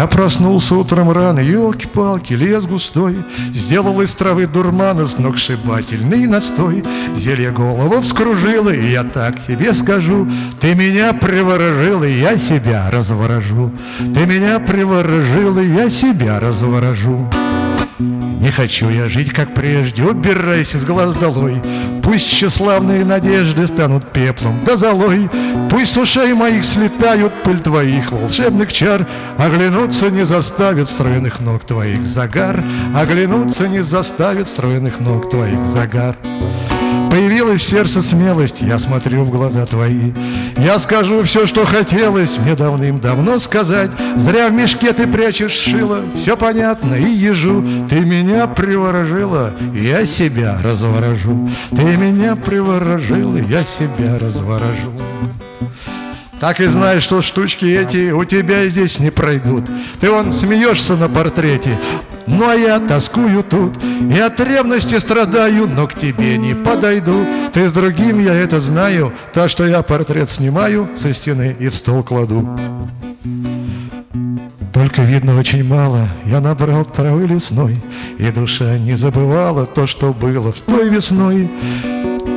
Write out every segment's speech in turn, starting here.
Я проснулся утром рано, елки-палки, лес густой, Сделал из травы дурмана сногсшибательный настой. Зелье голову вскружило, и я так тебе скажу, Ты меня приворожил, и я себя разворожу. Ты меня приворожил, и я себя разворожу. Не хочу я жить, как прежде, убирайся с глаз долой. Пусть тщеславные надежды станут пеплом да золой. Пусть с ушей моих слетают пыль твоих волшебных чар, Оглянуться не заставит стройных ног твоих загар, Оглянуться не заставит стройных ног твоих загар. Появилась в сердце смелость, я смотрю в глаза твои. Я скажу все, что хотелось мне давным-давно сказать. Зря в мешке ты прячешь шило, все понятно и ежу. Ты меня приворожила, я себя разворожу. Ты меня приворожила, я себя разворожу. Так и знай, что штучки эти у тебя здесь не пройдут. Ты вон смеешься на портрете, ну а я тоскую тут И от ревности страдаю, но к тебе не подойду. Ты с другим, я это знаю Так что я портрет снимаю со стены и в стол кладу. Только видно очень мало Я набрал травы лесной И душа не забывала То, что было в той весной.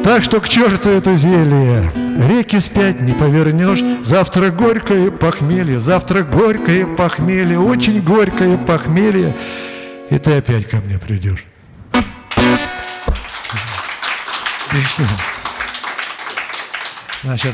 Так что к черту это зелье Реки спять не повернешь. Завтра горькое похмелье Завтра горькое похмелье Очень горькое похмелье и ты опять ко мне придешь. Значит,